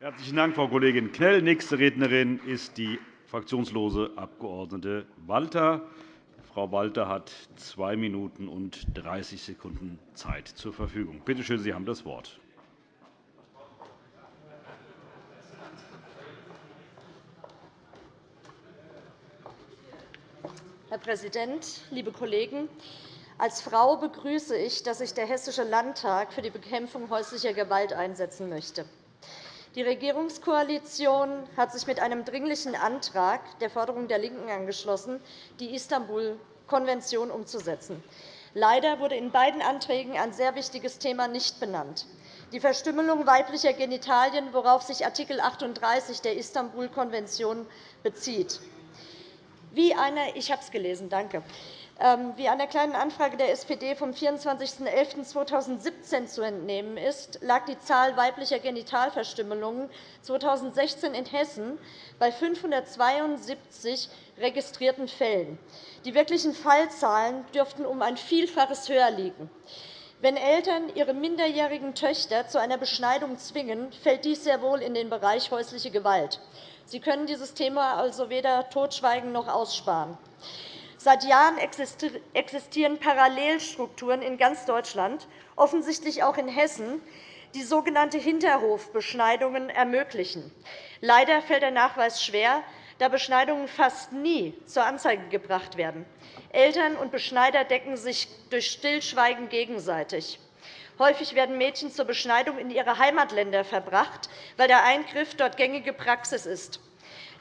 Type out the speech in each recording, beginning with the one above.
Herzlichen Dank, Frau Kollegin Knell. Nächste Rednerin ist die fraktionslose Abg. Walter. Frau Walter hat zwei Minuten und 30 Sekunden Zeit zur Verfügung. Bitte schön, Sie haben das Wort. Herr Präsident, liebe Kollegen! Als Frau begrüße ich, dass sich der Hessische Landtag für die Bekämpfung häuslicher Gewalt einsetzen möchte. Die Regierungskoalition hat sich mit einem dringlichen Antrag der Forderung der LINKEN angeschlossen, die Istanbul-Konvention umzusetzen. Leider wurde in beiden Anträgen ein sehr wichtiges Thema nicht benannt, die Verstümmelung weiblicher Genitalien, worauf sich Art. 38 der Istanbul-Konvention bezieht. Wie eine, ich habe es gelesen, danke. Ähm, wie einer Kleinen Anfrage der SPD vom 24.11.2017 zu entnehmen ist, lag die Zahl weiblicher Genitalverstümmelungen 2016 in Hessen bei 572 registrierten Fällen. Die wirklichen Fallzahlen dürften um ein Vielfaches höher liegen. Wenn Eltern ihre minderjährigen Töchter zu einer Beschneidung zwingen, fällt dies sehr wohl in den Bereich häusliche Gewalt. Sie können dieses Thema also weder totschweigen noch aussparen. Seit Jahren existieren Parallelstrukturen in ganz Deutschland, offensichtlich auch in Hessen, die sogenannte Hinterhofbeschneidungen ermöglichen. Leider fällt der Nachweis schwer, da Beschneidungen fast nie zur Anzeige gebracht werden. Eltern und Beschneider decken sich durch Stillschweigen gegenseitig. Häufig werden Mädchen zur Beschneidung in ihre Heimatländer verbracht, weil der Eingriff dort gängige Praxis ist.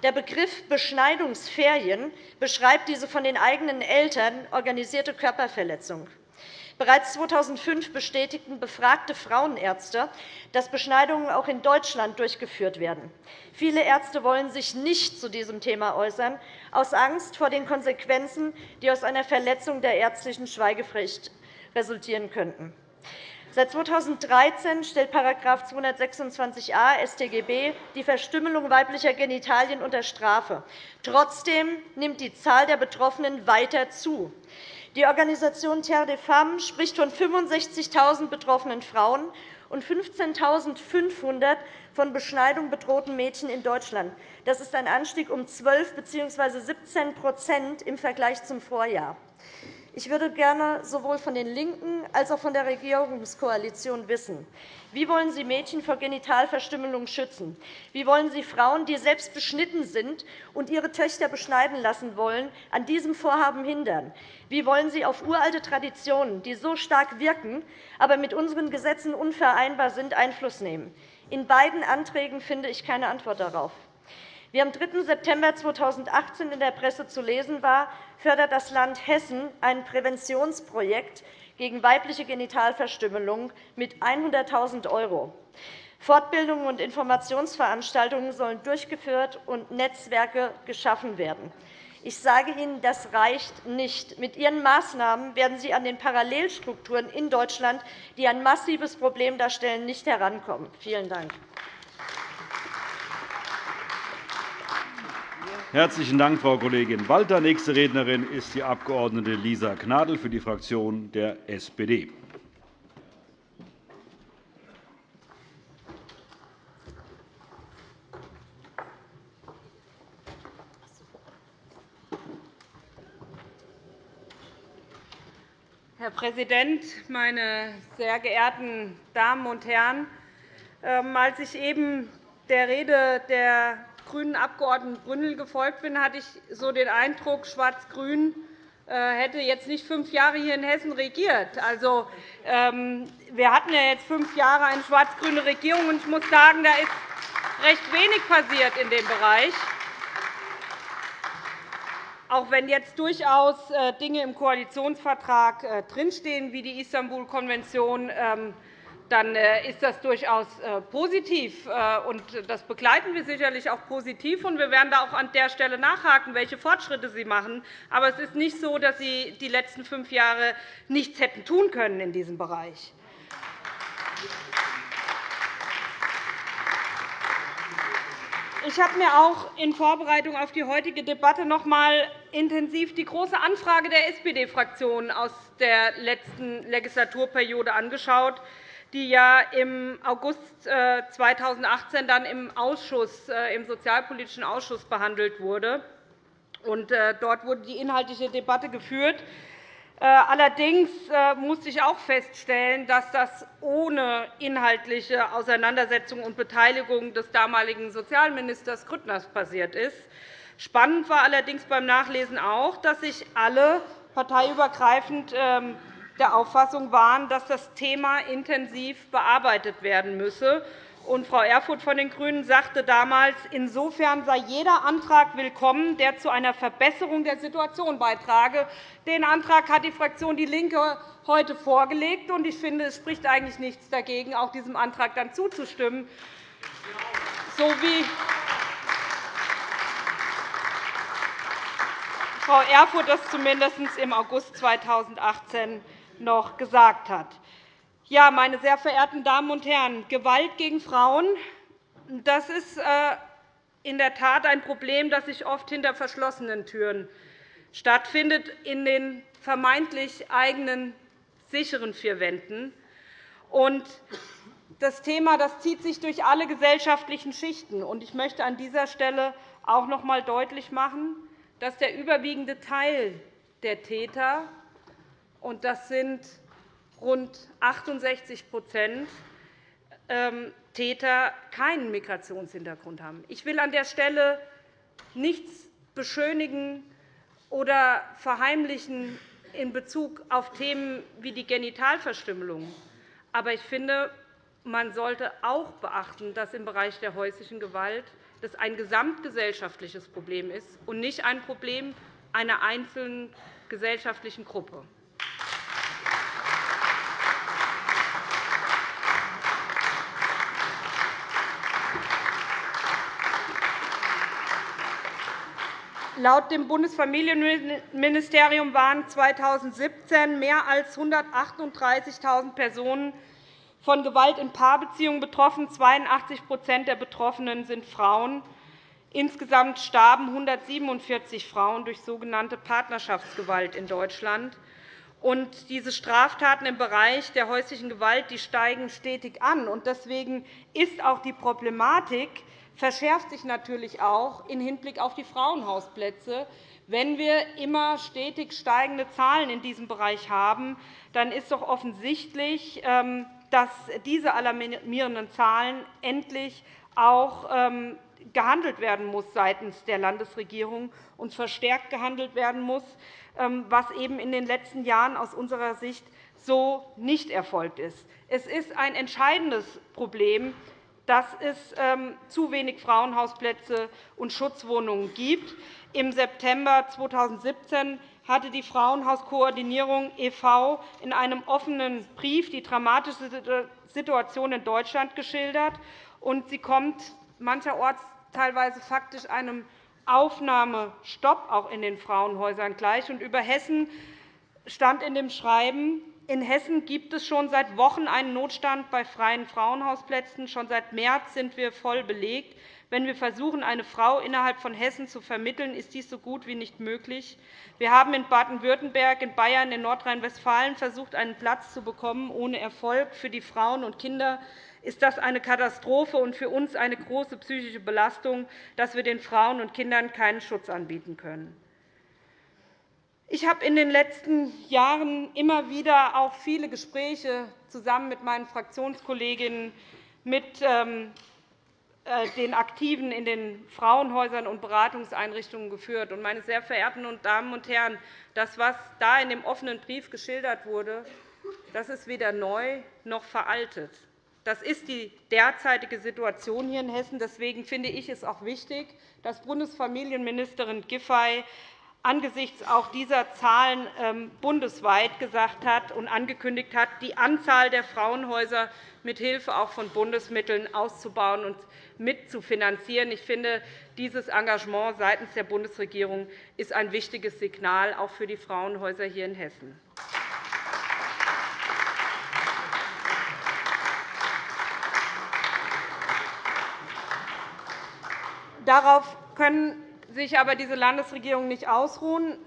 Der Begriff Beschneidungsferien beschreibt diese von den eigenen Eltern organisierte Körperverletzung. Bereits 2005 bestätigten befragte Frauenärzte, dass Beschneidungen auch in Deutschland durchgeführt werden. Viele Ärzte wollen sich nicht zu diesem Thema äußern, aus Angst vor den Konsequenzen, die aus einer Verletzung der ärztlichen Schweigepflicht resultieren könnten. Seit 2013 stellt § 226a StGB die Verstümmelung weiblicher Genitalien unter Strafe. Trotzdem nimmt die Zahl der Betroffenen weiter zu. Die Organisation Terre des Femmes spricht von 65.000 betroffenen Frauen und 15.500 von Beschneidung bedrohten Mädchen in Deutschland. Das ist ein Anstieg um 12 bzw. 17% im Vergleich zum Vorjahr. Ich würde gerne sowohl von den LINKEN als auch von der Regierungskoalition wissen, wie wollen Sie Mädchen vor Genitalverstümmelung schützen? Wie wollen Sie Frauen, die selbst beschnitten sind und ihre Töchter beschneiden lassen wollen, an diesem Vorhaben hindern? Wie wollen Sie auf uralte Traditionen, die so stark wirken, aber mit unseren Gesetzen unvereinbar sind, Einfluss nehmen? In beiden Anträgen finde ich keine Antwort darauf. Wie am 3. September 2018 in der Presse zu lesen war, fördert das Land Hessen ein Präventionsprojekt gegen weibliche Genitalverstümmelung mit 100.000 €. Fortbildungen und Informationsveranstaltungen sollen durchgeführt und Netzwerke geschaffen werden. Ich sage Ihnen, das reicht nicht. Mit Ihren Maßnahmen werden Sie an den Parallelstrukturen in Deutschland, die ein massives Problem darstellen, nicht herankommen. Vielen Dank. Herzlichen Dank, Frau Kollegin Walter. Nächste Rednerin ist die Abg. Lisa Gnadl für die Fraktion der SPD. Herr Präsident, meine sehr geehrten Damen und Herren! Ähm, als ich eben der Rede der grünen Abgeordneten Brünnel gefolgt bin, hatte ich so den Eindruck, Schwarz-Grün äh, hätte jetzt nicht fünf Jahre hier in Hessen regiert. Also, ähm, wir hatten ja jetzt fünf Jahre eine schwarz-grüne Regierung, und ich muss sagen, da ist recht wenig passiert in dem Bereich. Auch wenn jetzt durchaus äh, Dinge im Koalitionsvertrag äh, drinstehen, wie die Istanbul-Konvention, ähm, dann äh, ist das durchaus äh, positiv. Äh, das begleiten wir sicherlich auch positiv. Wir werden da auch an der Stelle nachhaken, welche Fortschritte Sie machen. Aber es ist nicht so, dass Sie die letzten fünf Jahre nichts hätten tun können in diesem Bereich. Ich habe mir auch in Vorbereitung auf die heutige Debatte noch einmal intensiv die Große Anfrage der SPD-Fraktion aus der letzten Legislaturperiode angeschaut die ja im August 2018 äh, dann im, Ausschuss, äh, im Sozialpolitischen Ausschuss behandelt wurde. Dort wurde die inhaltliche Debatte geführt. Allerdings musste ich auch feststellen, dass das ohne inhaltliche Auseinandersetzung und Beteiligung des damaligen Sozialministers Grüttners passiert ist. Spannend war allerdings beim Nachlesen auch, dass sich alle parteiübergreifend ähm, der Auffassung waren, dass das Thema intensiv bearbeitet werden müsse. Frau Erfurth von den GRÜNEN sagte damals, insofern sei jeder Antrag willkommen, der zu einer Verbesserung der Situation beitrage. Den Antrag hat die Fraktion DIE LINKE heute vorgelegt. Ich finde, es spricht eigentlich nichts dagegen, auch diesem Antrag dann zuzustimmen, so wie Frau Erfurth das zumindest im August 2018 noch gesagt hat. Ja, meine sehr verehrten Damen und Herren, Gewalt gegen Frauen das ist äh, in der Tat ein Problem, das sich oft hinter verschlossenen Türen stattfindet, in den vermeintlich eigenen sicheren vier Wänden. Das Thema das zieht sich durch alle gesellschaftlichen Schichten. Ich möchte an dieser Stelle auch noch einmal deutlich machen, dass der überwiegende Teil der Täter und das sind rund 68% ähm, Täter keinen Migrationshintergrund haben. Ich will an der Stelle nichts beschönigen oder verheimlichen in Bezug auf Themen wie die Genitalverstümmelung. Aber ich finde, man sollte auch beachten, dass im Bereich der häuslichen Gewalt das ein gesamtgesellschaftliches Problem ist und nicht ein Problem einer einzelnen gesellschaftlichen Gruppe. Laut dem Bundesfamilienministerium waren 2017 mehr als 138.000 Personen von Gewalt in Paarbeziehungen betroffen. 82% der Betroffenen sind Frauen. Insgesamt starben 147 Frauen durch sogenannte Partnerschaftsgewalt in Deutschland. Und diese Straftaten im Bereich der häuslichen Gewalt die steigen stetig an. Deswegen ist auch die Problematik verschärft sich natürlich auch im Hinblick auf die Frauenhausplätze. Wenn wir immer stetig steigende Zahlen in diesem Bereich haben, dann ist doch offensichtlich, ähm, dass diese alarmierenden Zahlen endlich auch ähm, gehandelt werden muss seitens der Landesregierung und verstärkt gehandelt werden muss, ähm, was eben in den letzten Jahren aus unserer Sicht so nicht erfolgt ist. Es ist ein entscheidendes Problem, dass es ähm, zu wenig Frauenhausplätze und Schutzwohnungen gibt. Im September 2017 hatte die Frauenhauskoordinierung e.V. in einem offenen Brief die dramatische Situation in Deutschland geschildert. Sie kommt mancherorts teilweise faktisch einem Aufnahmestopp auch in den Frauenhäusern gleich. Über Hessen stand in dem Schreiben, in Hessen gibt es schon seit Wochen einen Notstand bei freien Frauenhausplätzen. Schon seit März sind wir voll belegt. Wenn wir versuchen, eine Frau innerhalb von Hessen zu vermitteln, ist dies so gut wie nicht möglich. Wir haben in Baden-Württemberg, in Bayern, in Nordrhein-Westfalen versucht, einen Platz zu bekommen, ohne Erfolg. Für die Frauen und Kinder ist das eine Katastrophe und für uns eine große psychische Belastung, dass wir den Frauen und Kindern keinen Schutz anbieten können. Ich habe in den letzten Jahren immer wieder auch viele Gespräche zusammen mit meinen Fraktionskolleginnen mit ähm, äh, den Aktiven in den Frauenhäusern und Beratungseinrichtungen geführt. Meine sehr verehrten Damen und Herren, das, was da in dem offenen Brief geschildert wurde, das ist weder neu noch veraltet. Das ist die derzeitige Situation hier in Hessen. Deswegen finde ich es auch wichtig, dass Bundesfamilienministerin Giffey angesichts auch dieser Zahlen ähm, bundesweit gesagt hat und angekündigt hat, die Anzahl der Frauenhäuser mithilfe auch von Bundesmitteln auszubauen und mitzufinanzieren. Ich finde, dieses Engagement seitens der Bundesregierung ist ein wichtiges Signal auch für die Frauenhäuser hier in Hessen. Darauf können sich aber diese Landesregierung nicht ausruhen.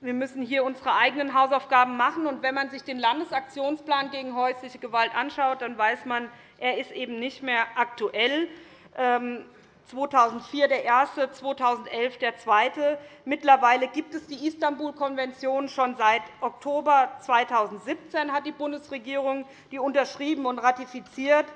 Wir müssen hier unsere eigenen Hausaufgaben machen. Und wenn man sich den Landesaktionsplan gegen häusliche Gewalt anschaut, dann weiß man, er ist eben nicht mehr aktuell. 2004 ähm, der erste, 2011 der zweite. Mittlerweile gibt es die Istanbul-Konvention schon seit Oktober 2017 hat die Bundesregierung die unterschrieben und ratifiziert.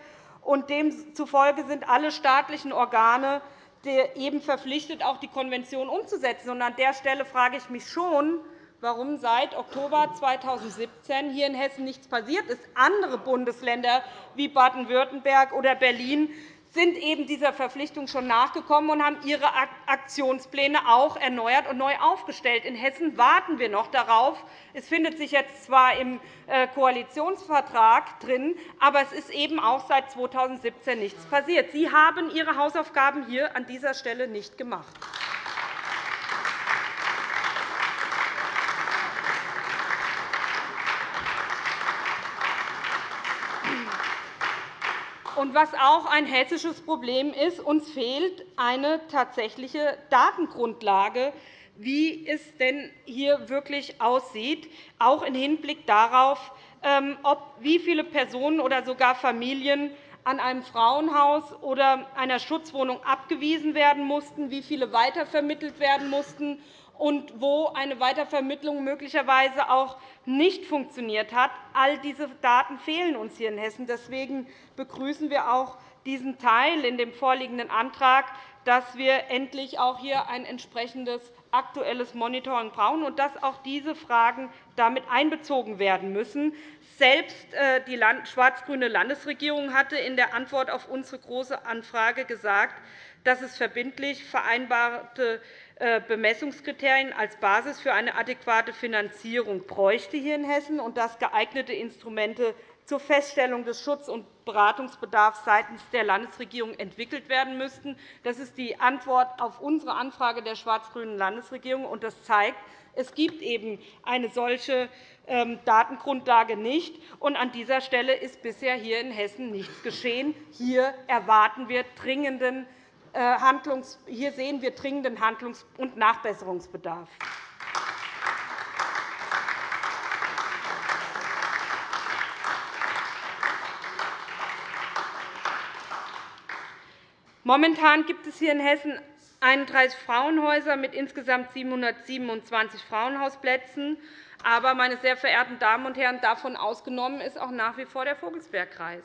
Und demzufolge sind alle staatlichen Organe eben verpflichtet, auch die Konvention umzusetzen. Und an der Stelle frage ich mich schon, warum seit Oktober 2017 hier in Hessen nichts passiert ist. Andere Bundesländer wie Baden-Württemberg oder Berlin sind eben dieser Verpflichtung schon nachgekommen und haben ihre Aktionspläne auch erneuert und neu aufgestellt. In Hessen warten wir noch darauf. Es findet sich jetzt zwar im äh, Koalitionsvertrag drin, aber es ist eben auch seit 2017 nichts passiert. Sie haben Ihre Hausaufgaben hier an dieser Stelle nicht gemacht. Und was auch ein hessisches Problem ist, uns fehlt eine tatsächliche Datengrundlage, wie es denn hier wirklich aussieht, auch im Hinblick darauf, ähm, wie viele Personen oder sogar Familien an einem Frauenhaus oder einer Schutzwohnung abgewiesen werden mussten, wie viele weitervermittelt werden mussten und wo eine Weitervermittlung möglicherweise auch nicht funktioniert hat. All diese Daten fehlen uns hier in Hessen. Deswegen begrüßen wir auch diesen Teil in dem vorliegenden Antrag, dass wir endlich auch hier ein entsprechendes aktuelles Monitoring brauchen und dass auch diese Fragen damit einbezogen werden müssen. Selbst äh, die schwarz-grüne Landesregierung hatte in der Antwort auf unsere Große Anfrage gesagt, dass es verbindlich vereinbarte Bemessungskriterien als Basis für eine adäquate Finanzierung bräuchte hier in Hessen und dass geeignete Instrumente zur Feststellung des Schutz- und Beratungsbedarfs seitens der Landesregierung entwickelt werden müssten. Das ist die Antwort auf unsere Anfrage der schwarz-grünen Landesregierung. und Das zeigt, es gibt eben eine solche ähm, Datengrundlage nicht. Und an dieser Stelle ist bisher hier in Hessen nichts geschehen. Hier erwarten wir dringenden äh, hier sehen wir dringenden Handlungs- und Nachbesserungsbedarf. Momentan gibt es hier in Hessen 31 Frauenhäuser mit insgesamt 727 Frauenhausplätzen. Aber, meine sehr verehrten Damen und Herren, davon ausgenommen ist auch nach wie vor der Vogelsbergkreis.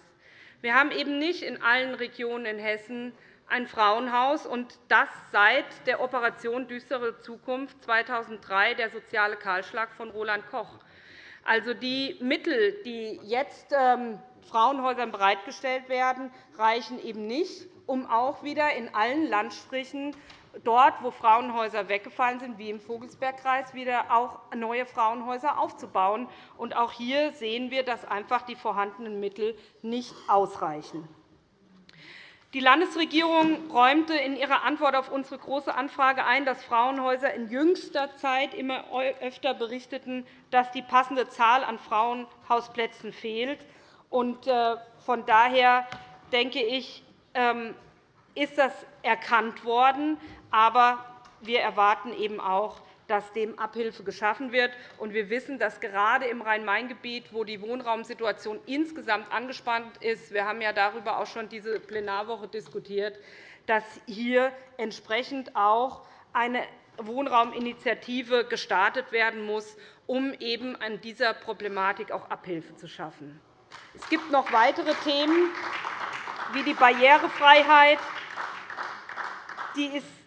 Wir haben eben nicht in allen Regionen in Hessen ein Frauenhaus, und das seit der Operation Düstere Zukunft 2003, der soziale Kahlschlag von Roland Koch. Also die Mittel, die jetzt ähm, Frauenhäusern bereitgestellt werden, reichen eben nicht, um auch wieder in allen Landstrichen dort, wo Frauenhäuser weggefallen sind, wie im Vogelsbergkreis, wieder auch neue Frauenhäuser aufzubauen. Und auch hier sehen wir, dass einfach die vorhandenen Mittel nicht ausreichen. Die Landesregierung räumte in ihrer Antwort auf unsere Große Anfrage ein, dass Frauenhäuser in jüngster Zeit immer öfter berichteten, dass die passende Zahl an Frauenhausplätzen fehlt. Äh, von daher denke ich, ähm, ist das erkannt worden. Aber wir erwarten eben auch, dass dem Abhilfe geschaffen wird. Wir wissen, dass gerade im Rhein-Main-Gebiet, wo die Wohnraumsituation insgesamt angespannt ist, wir haben ja darüber auch schon diese Plenarwoche diskutiert, dass hier entsprechend auch eine Wohnrauminitiative gestartet werden muss, um eben an dieser Problematik auch Abhilfe zu schaffen. Es gibt noch weitere Themen, wie die Barrierefreiheit. Die ist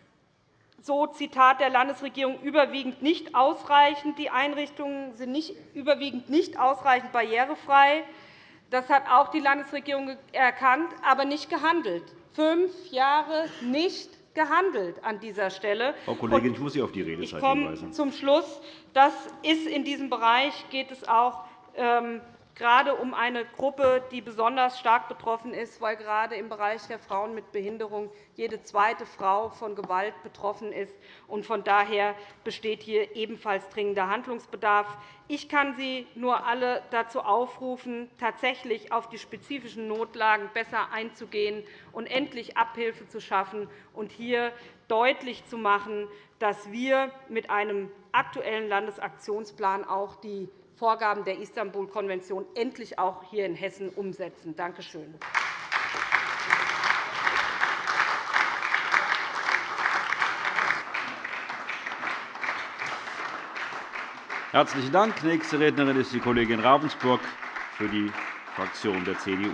so Zitat der Landesregierung überwiegend nicht ausreichend. Die Einrichtungen sind nicht, überwiegend nicht ausreichend barrierefrei. Das hat auch die Landesregierung erkannt, aber nicht gehandelt. Fünf Jahre nicht gehandelt an dieser Stelle. Frau Kollegin, ich muss Sie auf die Redezeit hinweisen. Ich komme zum Schluss. Das ist in diesem Bereich geht es auch ähm, gerade um eine Gruppe, die besonders stark betroffen ist, weil gerade im Bereich der Frauen mit Behinderung jede zweite Frau von Gewalt betroffen ist. Von daher besteht hier ebenfalls dringender Handlungsbedarf. Ich kann Sie nur alle dazu aufrufen, tatsächlich auf die spezifischen Notlagen besser einzugehen und endlich Abhilfe zu schaffen und hier deutlich zu machen, dass wir mit einem aktuellen Landesaktionsplan auch die Vorgaben der Istanbul-Konvention endlich auch hier in Hessen umsetzen. Danke schön. Herzlichen Dank. Nächste Rednerin ist die Kollegin Ravensburg für die Fraktion der CDU.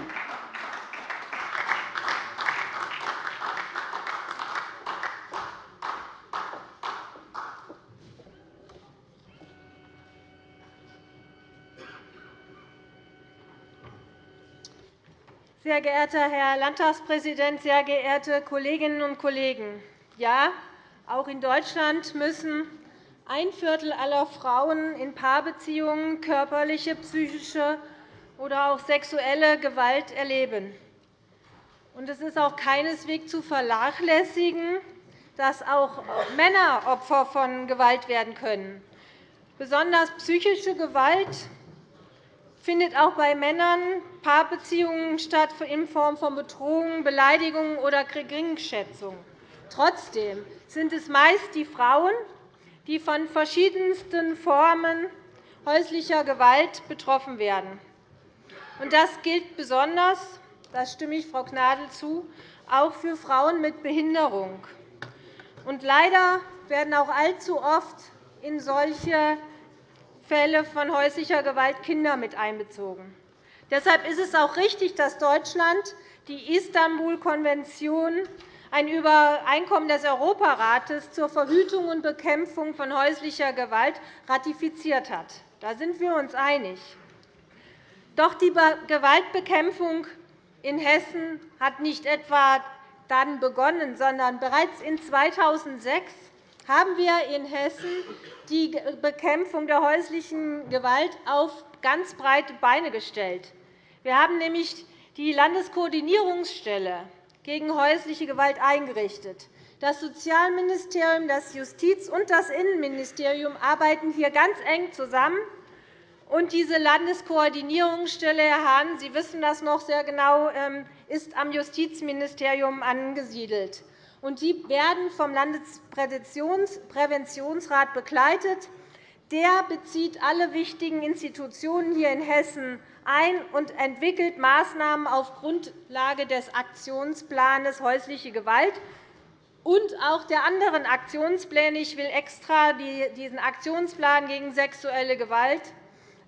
Sehr geehrter Herr Landtagspräsident, sehr geehrte Kolleginnen und Kollegen! Ja, auch in Deutschland müssen ein Viertel aller Frauen in Paarbeziehungen körperliche, psychische oder auch sexuelle Gewalt erleben. Es ist auch keineswegs zu vernachlässigen, dass auch Männer Opfer von Gewalt werden können. Besonders psychische Gewalt findet auch bei Männern Paarbeziehungen statt in Form von Bedrohungen, Beleidigungen oder Geringschätzung. Trotzdem sind es meist die Frauen, die von verschiedensten Formen häuslicher Gewalt betroffen werden. Das gilt besonders, das stimme ich Frau Gnadl zu, auch für Frauen mit Behinderung. leider werden auch allzu oft in solche Fälle von häuslicher Gewalt Kinder mit einbezogen. Deshalb ist es auch richtig, dass Deutschland die Istanbul-Konvention, ein Übereinkommen des Europarates zur Verhütung und Bekämpfung von häuslicher Gewalt, ratifiziert hat. Da sind wir uns einig. Doch die Gewaltbekämpfung in Hessen hat nicht etwa dann begonnen, sondern bereits in 2006 haben wir in Hessen die Bekämpfung der häuslichen Gewalt auf ganz breite Beine gestellt. Wir haben nämlich die Landeskoordinierungsstelle gegen häusliche Gewalt eingerichtet. Das Sozialministerium, das Justiz- und das Innenministerium arbeiten hier ganz eng zusammen. Und diese Landeskoordinierungsstelle, Herr Hahn, Sie wissen das noch sehr genau, ähm, ist am Justizministerium angesiedelt und die werden vom Landespräventionsrat begleitet. Der bezieht alle wichtigen Institutionen hier in Hessen ein und entwickelt Maßnahmen auf Grundlage des Aktionsplans häusliche Gewalt und auch der anderen Aktionspläne. Ich will extra diesen Aktionsplan gegen sexuelle Gewalt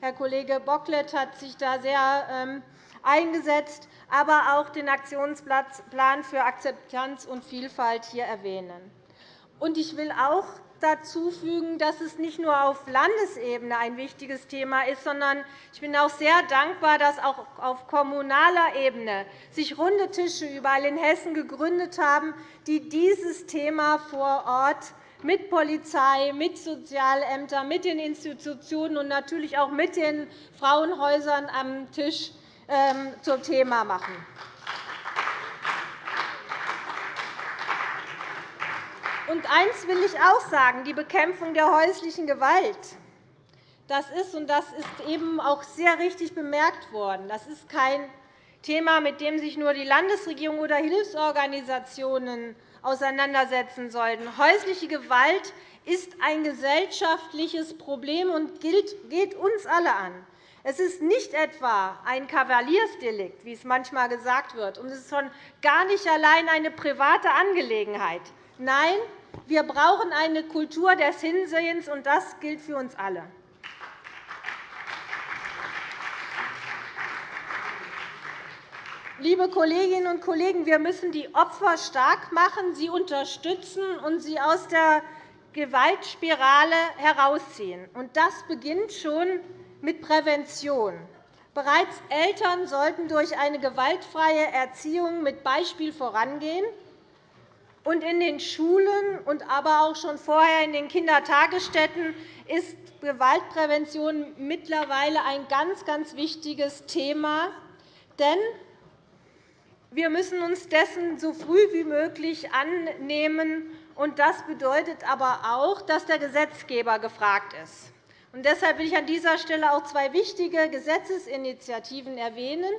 Herr Kollege Bocklet hat sich da sehr ähm, eingesetzt aber auch den Aktionsplan für Akzeptanz und Vielfalt hier erwähnen. Ich will auch dazu fügen, dass es nicht nur auf Landesebene ein wichtiges Thema ist, sondern ich bin auch sehr dankbar, dass auch auf kommunaler Ebene sich runde Tische überall in Hessen gegründet haben, die dieses Thema vor Ort mit Polizei, mit Sozialämtern, mit den Institutionen und natürlich auch mit den Frauenhäusern am Tisch zum Thema machen. Und eines will ich auch sagen. Die Bekämpfung der häuslichen Gewalt das ist, und das ist eben auch sehr richtig bemerkt worden, das ist kein Thema, mit dem sich nur die Landesregierung oder Hilfsorganisationen auseinandersetzen sollten. Häusliche Gewalt ist ein gesellschaftliches Problem und geht uns alle an. Es ist nicht etwa ein Kavaliersdelikt, wie es manchmal gesagt wird, und es ist schon gar nicht allein eine private Angelegenheit. Nein, wir brauchen eine Kultur des Hinsehens, und das gilt für uns alle. Liebe Kolleginnen und Kollegen, wir müssen die Opfer stark machen, sie unterstützen und sie aus der Gewaltspirale herausziehen. Das beginnt schon mit Prävention. Bereits Eltern sollten durch eine gewaltfreie Erziehung mit Beispiel vorangehen. Und in den Schulen und aber auch schon vorher in den Kindertagesstätten ist Gewaltprävention mittlerweile ein ganz, ganz wichtiges Thema. Denn wir müssen uns dessen so früh wie möglich annehmen. Das bedeutet aber auch, dass der Gesetzgeber gefragt ist. Und deshalb will ich an dieser Stelle auch zwei wichtige Gesetzesinitiativen erwähnen,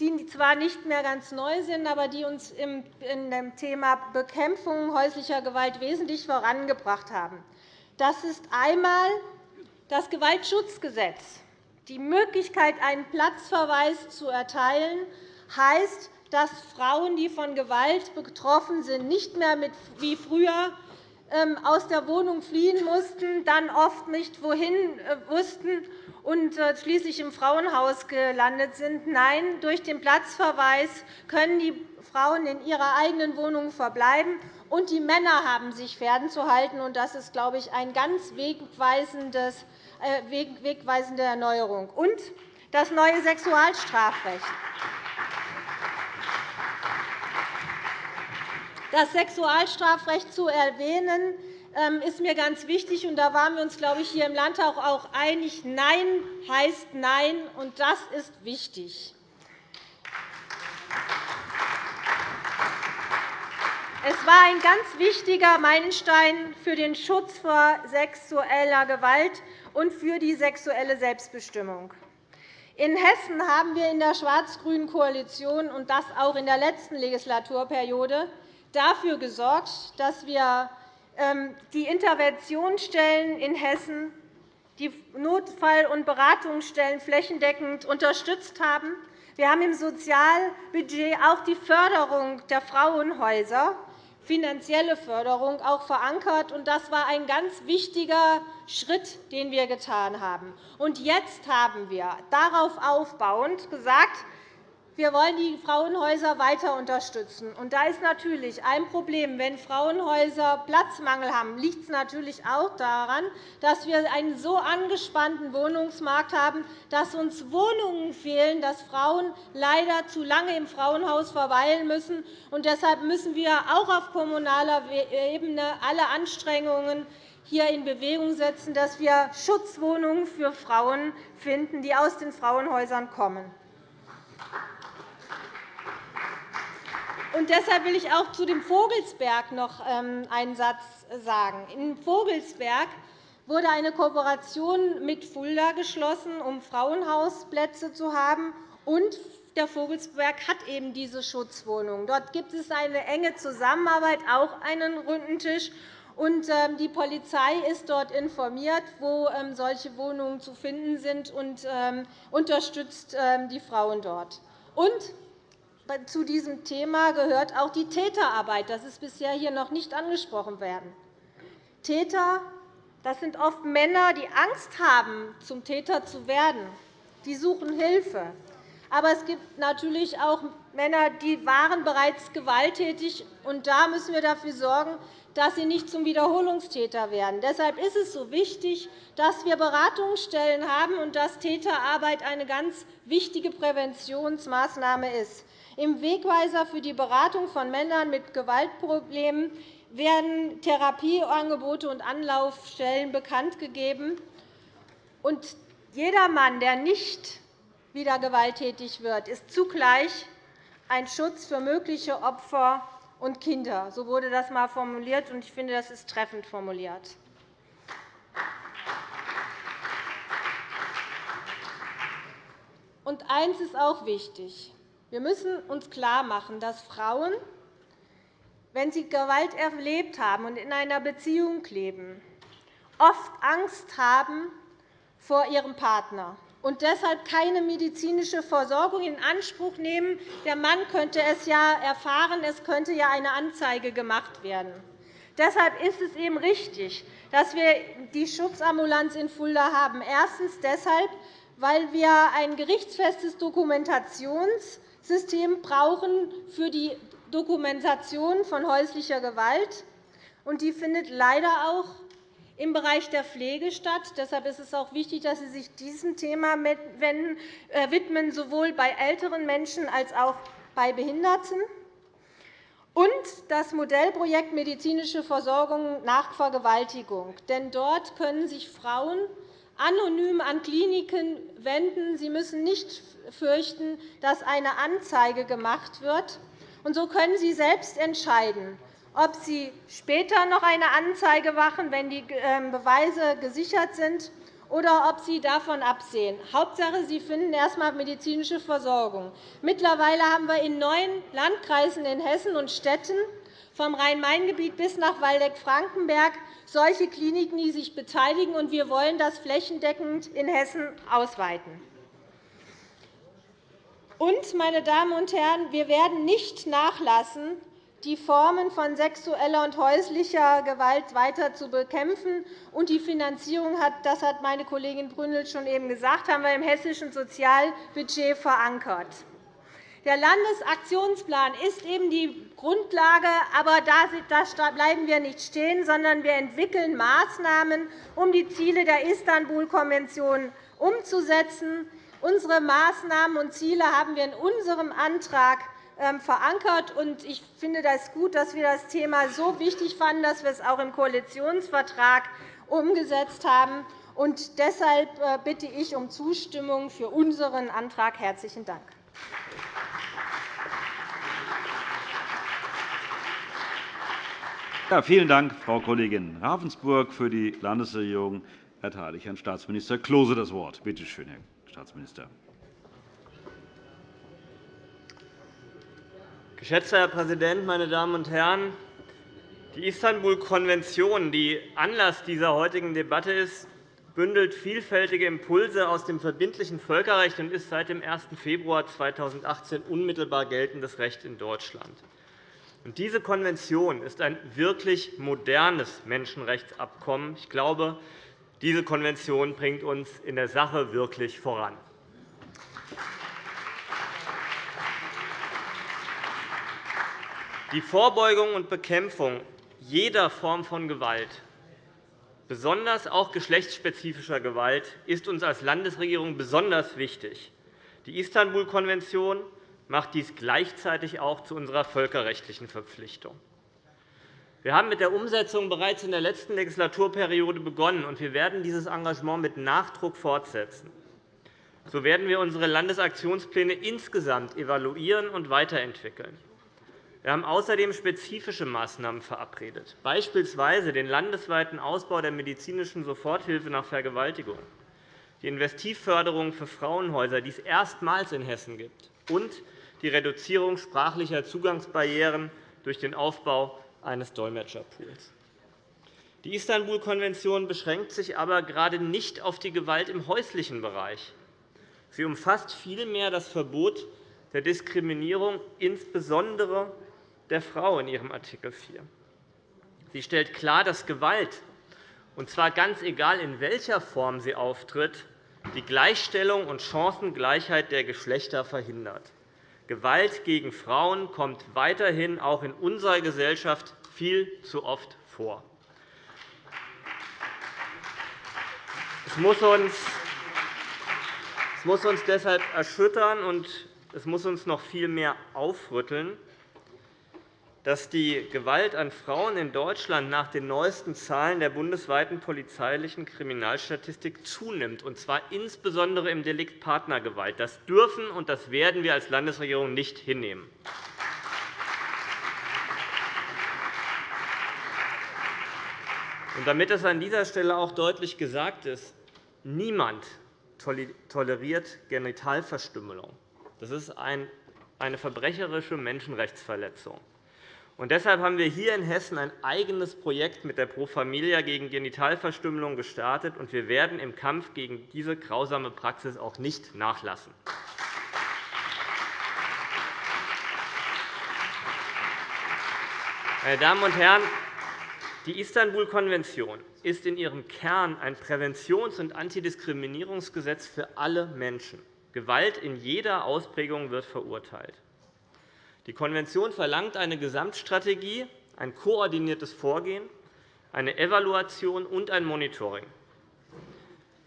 die zwar nicht mehr ganz neu sind, aber die uns in dem Thema Bekämpfung häuslicher Gewalt wesentlich vorangebracht haben. Das ist einmal das Gewaltschutzgesetz. Die Möglichkeit, einen Platzverweis zu erteilen, heißt, dass Frauen, die von Gewalt betroffen sind, nicht mehr wie früher aus der Wohnung fliehen mussten, dann oft nicht wohin äh, wussten und äh, schließlich im Frauenhaus gelandet sind. Nein, durch den Platzverweis können die Frauen in ihrer eigenen Wohnung verbleiben, und die Männer haben sich fernzuhalten. Das ist, glaube ich, eine ganz äh, wegweisende Erneuerung. Und das neue Sexualstrafrecht. Das Sexualstrafrecht zu erwähnen, ähm, ist mir ganz wichtig. Da waren wir uns, glaube ich, hier im Landtag auch einig. Nein heißt Nein, und das ist wichtig. Es war ein ganz wichtiger Meilenstein für den Schutz vor sexueller Gewalt und für die sexuelle Selbstbestimmung. In Hessen haben wir in der schwarz-grünen Koalition und das auch in der letzten Legislaturperiode dafür gesorgt, dass wir ähm, die Interventionsstellen in Hessen, die Notfall- und Beratungsstellen flächendeckend unterstützt haben. Wir haben im Sozialbudget auch die Förderung der Frauenhäuser finanzielle Förderung auch verankert. Das war ein ganz wichtiger Schritt, den wir getan haben. Jetzt haben wir darauf aufbauend gesagt, wir wollen die Frauenhäuser weiter unterstützen. Und da ist natürlich ein Problem. Wenn Frauenhäuser Platzmangel haben, liegt es natürlich auch daran, dass wir einen so angespannten Wohnungsmarkt haben, dass uns Wohnungen fehlen, dass Frauen leider zu lange im Frauenhaus verweilen müssen. Und deshalb müssen wir auch auf kommunaler Ebene alle Anstrengungen hier in Bewegung setzen, dass wir Schutzwohnungen für Frauen finden, die aus den Frauenhäusern kommen. Und deshalb will ich auch zu dem Vogelsberg noch ähm, einen Satz sagen. In Vogelsberg wurde eine Kooperation mit Fulda geschlossen, um Frauenhausplätze zu haben. Und der Vogelsberg hat eben diese Schutzwohnungen. Dort gibt es eine enge Zusammenarbeit, auch einen runden Tisch. Und ähm, die Polizei ist dort informiert, wo ähm, solche Wohnungen zu finden sind, und unterstützt die Frauen dort. Und zu diesem Thema gehört auch die Täterarbeit. Das ist bisher hier noch nicht angesprochen worden. Täter das sind oft Männer, die Angst haben, zum Täter zu werden. Die suchen Hilfe. Aber es gibt natürlich auch Männer, die waren bereits gewalttätig. Und da müssen wir dafür sorgen, dass sie nicht zum Wiederholungstäter werden. Deshalb ist es so wichtig, dass wir Beratungsstellen haben und dass Täterarbeit eine ganz wichtige Präventionsmaßnahme ist. Im Wegweiser für die Beratung von Männern mit Gewaltproblemen werden Therapieangebote und Anlaufstellen bekanntgegeben. Jeder Mann, der nicht wieder gewalttätig wird, ist zugleich ein Schutz für mögliche Opfer und Kinder. So wurde das einmal formuliert, und ich finde, das ist treffend formuliert. Und eines ist auch wichtig. Wir müssen uns klarmachen, dass Frauen, wenn sie Gewalt erlebt haben und in einer Beziehung leben, oft Angst haben vor ihrem Partner und deshalb keine medizinische Versorgung in Anspruch nehmen. Der Mann könnte es ja erfahren, es könnte ja eine Anzeige gemacht werden. Deshalb ist es eben richtig, dass wir die Schutzambulanz in Fulda haben. Erstens deshalb, weil wir ein gerichtsfestes Dokumentations- System brauchen für die Dokumentation von häuslicher Gewalt. Und die findet leider auch im Bereich der Pflege statt. Deshalb ist es auch wichtig, dass Sie sich diesem Thema äh, widmen, sowohl bei älteren Menschen als auch bei Behinderten. und das Modellprojekt Medizinische Versorgung nach Vergewaltigung. Denn dort können sich Frauen anonym an Kliniken wenden. Sie müssen nicht fürchten, dass eine Anzeige gemacht wird. Und so können Sie selbst entscheiden, ob Sie später noch eine Anzeige machen, wenn die ähm, Beweise gesichert sind, oder ob Sie davon absehen. Hauptsache, Sie finden erst einmal medizinische Versorgung. Mittlerweile haben wir in neun Landkreisen in Hessen und Städten vom Rhein-Main-Gebiet bis nach Waldeck-Frankenberg solche Kliniken, die sich beteiligen. und Wir wollen das flächendeckend in Hessen ausweiten. Und, meine Damen und Herren, wir werden nicht nachlassen, die Formen von sexueller und häuslicher Gewalt weiter zu bekämpfen. Und die Finanzierung, das hat meine Kollegin Brünnel schon eben gesagt, haben wir im hessischen Sozialbudget verankert. Der Landesaktionsplan ist eben die Grundlage, aber da bleiben wir nicht stehen, sondern wir entwickeln Maßnahmen, um die Ziele der Istanbul-Konvention umzusetzen. Unsere Maßnahmen und Ziele haben wir in unserem Antrag ähm, verankert. Ich finde es gut, dass wir das Thema so wichtig fanden, dass wir es auch im Koalitionsvertrag umgesetzt haben. Deshalb äh, bitte ich um Zustimmung für unseren Antrag. – Herzlichen Dank. Ja, vielen Dank, Frau Kollegin Ravensburg. Für die Landesregierung erteile ich Herrn Staatsminister Klose das Wort. Bitte schön, Herr Staatsminister. Geschätzter Herr Präsident, meine Damen und Herren! Die Istanbul-Konvention, die Anlass dieser heutigen Debatte ist, bündelt vielfältige Impulse aus dem verbindlichen Völkerrecht und ist seit dem 1. Februar 2018 unmittelbar geltendes Recht in Deutschland. Diese Konvention ist ein wirklich modernes Menschenrechtsabkommen. Ich glaube, diese Konvention bringt uns in der Sache wirklich voran. Die Vorbeugung und Bekämpfung jeder Form von Gewalt, besonders auch geschlechtsspezifischer Gewalt, ist uns als Landesregierung besonders wichtig. Die Istanbul-Konvention macht dies gleichzeitig auch zu unserer völkerrechtlichen Verpflichtung. Wir haben mit der Umsetzung bereits in der letzten Legislaturperiode begonnen, und wir werden dieses Engagement mit Nachdruck fortsetzen. So werden wir unsere Landesaktionspläne insgesamt evaluieren und weiterentwickeln. Wir haben außerdem spezifische Maßnahmen verabredet, beispielsweise den landesweiten Ausbau der medizinischen Soforthilfe nach Vergewaltigung, die Investivförderung für Frauenhäuser, die es erstmals in Hessen gibt, und die Reduzierung sprachlicher Zugangsbarrieren durch den Aufbau eines Dolmetscherpools. Die Istanbul-Konvention beschränkt sich aber gerade nicht auf die Gewalt im häuslichen Bereich. Sie umfasst vielmehr das Verbot der Diskriminierung, insbesondere der Frau, in ihrem Artikel 4. Sie stellt klar, dass Gewalt, und zwar ganz egal, in welcher Form sie auftritt, die Gleichstellung und Chancengleichheit der Geschlechter verhindert. Gewalt gegen Frauen kommt weiterhin auch in unserer Gesellschaft viel zu oft vor. Es muss uns deshalb erschüttern, und es muss uns noch viel mehr aufrütteln, dass die Gewalt an Frauen in Deutschland nach den neuesten Zahlen der bundesweiten polizeilichen Kriminalstatistik zunimmt, und zwar insbesondere im Delikt Partnergewalt. Das dürfen und das werden wir als Landesregierung nicht hinnehmen. Damit es an dieser Stelle auch deutlich gesagt ist, niemand toleriert Genitalverstümmelung. Das ist eine verbrecherische Menschenrechtsverletzung. Und deshalb haben wir hier in Hessen ein eigenes Projekt mit der Pro Familia gegen Genitalverstümmelung gestartet, und wir werden im Kampf gegen diese grausame Praxis auch nicht nachlassen. Meine Damen und Herren, die Istanbul-Konvention ist in ihrem Kern ein Präventions- und Antidiskriminierungsgesetz für alle Menschen. Gewalt in jeder Ausprägung wird verurteilt. Die Konvention verlangt eine Gesamtstrategie, ein koordiniertes Vorgehen, eine Evaluation und ein Monitoring.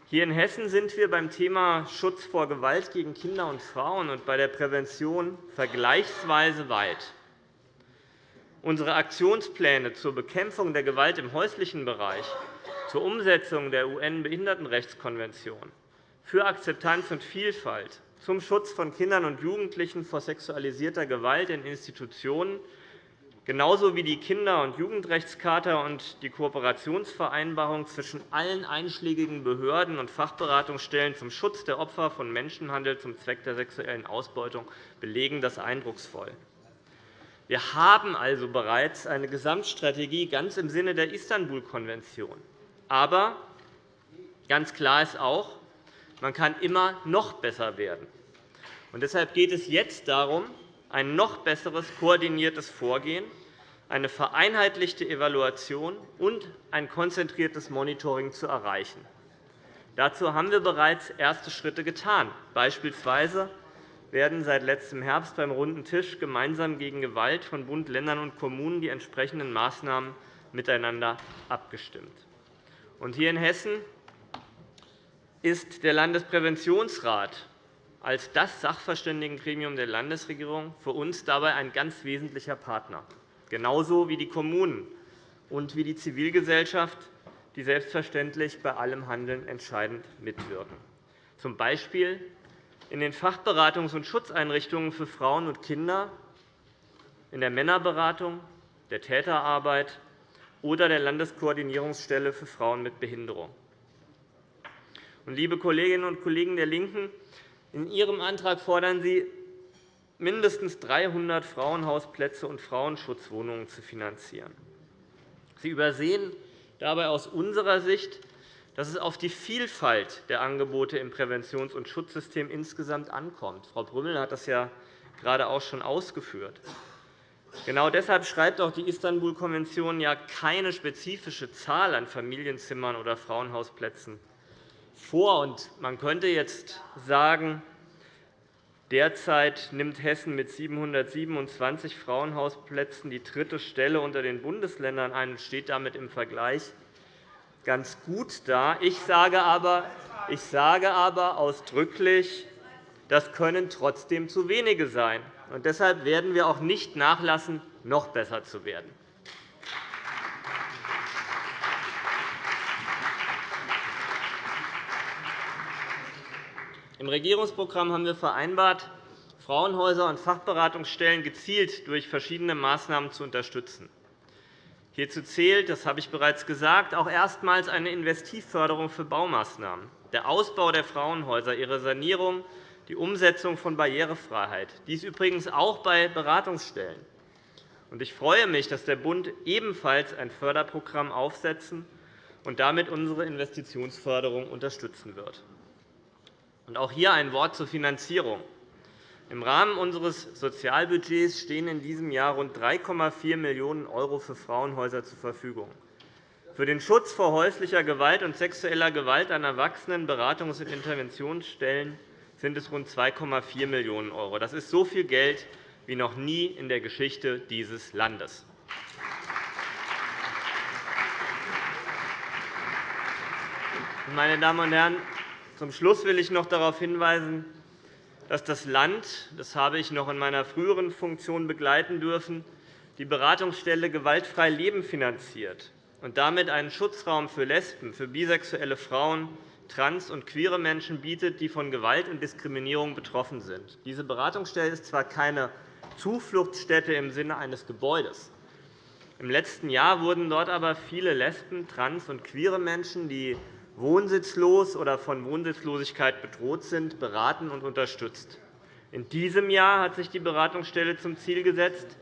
Hier in Hessen sind wir beim Thema Schutz vor Gewalt gegen Kinder und Frauen und bei der Prävention vergleichsweise weit. unsere Aktionspläne zur Bekämpfung der Gewalt im häuslichen Bereich, zur Umsetzung der UN-Behindertenrechtskonvention, für Akzeptanz und Vielfalt, zum Schutz von Kindern und Jugendlichen vor sexualisierter Gewalt in Institutionen genauso wie die Kinder- und Jugendrechtscharta und die Kooperationsvereinbarung zwischen allen einschlägigen Behörden und Fachberatungsstellen zum Schutz der Opfer von Menschenhandel zum Zweck der sexuellen Ausbeutung belegen das eindrucksvoll. Wir haben also bereits eine Gesamtstrategie ganz im Sinne der Istanbul-Konvention. Aber ganz klar ist auch, man kann immer noch besser werden. Und deshalb geht es jetzt darum, ein noch besseres koordiniertes Vorgehen, eine vereinheitlichte Evaluation und ein konzentriertes Monitoring zu erreichen. Dazu haben wir bereits erste Schritte getan. Beispielsweise werden seit letztem Herbst beim Runden Tisch gemeinsam gegen Gewalt von Bund, Ländern und Kommunen die entsprechenden Maßnahmen miteinander abgestimmt. Hier in Hessen ist der Landespräventionsrat als das Sachverständigengremium der Landesregierung für uns dabei ein ganz wesentlicher Partner, genauso wie die Kommunen und wie die Zivilgesellschaft, die selbstverständlich bei allem Handeln entscheidend mitwirken, z. B. in den Fachberatungs- und Schutzeinrichtungen für Frauen und Kinder, in der Männerberatung, der Täterarbeit oder der Landeskoordinierungsstelle für Frauen mit Behinderung. Liebe Kolleginnen und Kollegen der LINKEN, in Ihrem Antrag fordern Sie, mindestens 300 Frauenhausplätze und Frauenschutzwohnungen zu finanzieren. Sie übersehen dabei aus unserer Sicht, dass es auf die Vielfalt der Angebote im Präventions- und Schutzsystem insgesamt ankommt. Frau Brümmel hat das ja gerade auch schon ausgeführt. Genau deshalb schreibt auch die Istanbul-Konvention ja keine spezifische Zahl an Familienzimmern oder Frauenhausplätzen vor. Man könnte jetzt sagen, derzeit nimmt Hessen mit 727 Frauenhausplätzen die dritte Stelle unter den Bundesländern ein und steht damit im Vergleich ganz gut da. Ich sage aber, ich sage aber ausdrücklich, das können trotzdem zu wenige sein. Und deshalb werden wir auch nicht nachlassen, noch besser zu werden. Im Regierungsprogramm haben wir vereinbart, Frauenhäuser und Fachberatungsstellen gezielt durch verschiedene Maßnahmen zu unterstützen. Hierzu zählt, das habe ich bereits gesagt, auch erstmals eine Investivförderung für Baumaßnahmen, der Ausbau der Frauenhäuser, ihre Sanierung, die Umsetzung von Barrierefreiheit, dies übrigens auch bei Beratungsstellen. Ich freue mich, dass der Bund ebenfalls ein Förderprogramm aufsetzen und damit unsere Investitionsförderung unterstützen wird. Auch hier ein Wort zur Finanzierung. Im Rahmen unseres Sozialbudgets stehen in diesem Jahr rund 3,4 Millionen € für Frauenhäuser zur Verfügung. Für den Schutz vor häuslicher Gewalt und sexueller Gewalt an Erwachsenen Beratungs- und Interventionsstellen sind es rund 2,4 Millionen €. Das ist so viel Geld wie noch nie in der Geschichte dieses Landes. Meine Damen und Herren, zum Schluss will ich noch darauf hinweisen, dass das Land – das habe ich noch in meiner früheren Funktion begleiten dürfen – die Beratungsstelle Gewaltfrei Leben finanziert und damit einen Schutzraum für Lesben, für bisexuelle Frauen, trans- und queere Menschen bietet, die von Gewalt und Diskriminierung betroffen sind. Diese Beratungsstelle ist zwar keine Zufluchtsstätte im Sinne eines Gebäudes. Im letzten Jahr wurden dort aber viele Lesben, trans- und queere Menschen, die wohnsitzlos oder von Wohnsitzlosigkeit bedroht sind, beraten und unterstützt. In diesem Jahr hat sich die Beratungsstelle zum Ziel gesetzt,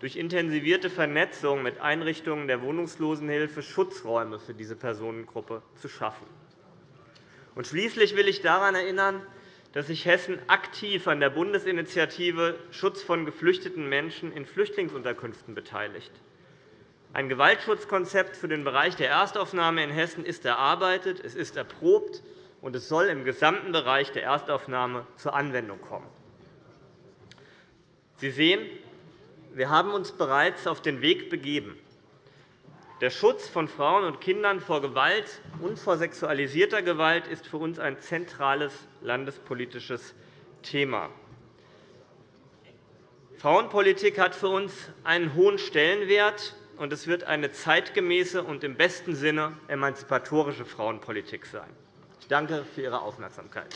durch intensivierte Vernetzung mit Einrichtungen der Wohnungslosenhilfe Schutzräume für diese Personengruppe zu schaffen. Und schließlich will ich daran erinnern, dass sich Hessen aktiv an der Bundesinitiative Schutz von geflüchteten Menschen in Flüchtlingsunterkünften beteiligt. Ein Gewaltschutzkonzept für den Bereich der Erstaufnahme in Hessen ist erarbeitet, es ist erprobt, und es soll im gesamten Bereich der Erstaufnahme zur Anwendung kommen. Sie sehen, wir haben uns bereits auf den Weg begeben. Der Schutz von Frauen und Kindern vor Gewalt und vor sexualisierter Gewalt ist für uns ein zentrales landespolitisches Thema. Frauenpolitik hat für uns einen hohen Stellenwert, und es wird eine zeitgemäße und im besten Sinne emanzipatorische Frauenpolitik sein. Ich danke für Ihre Aufmerksamkeit.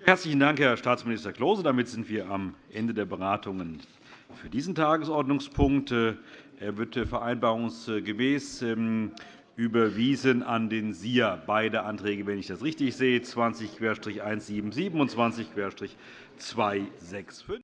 Herzlichen Dank, Herr Staatsminister Klose. Damit sind wir am Ende der Beratungen für diesen Tagesordnungspunkt. Er wird vereinbarungsgemäß ähm, überwiesen an den SIA. Beide Anträge, wenn ich das richtig sehe, 20-177 und 20-265.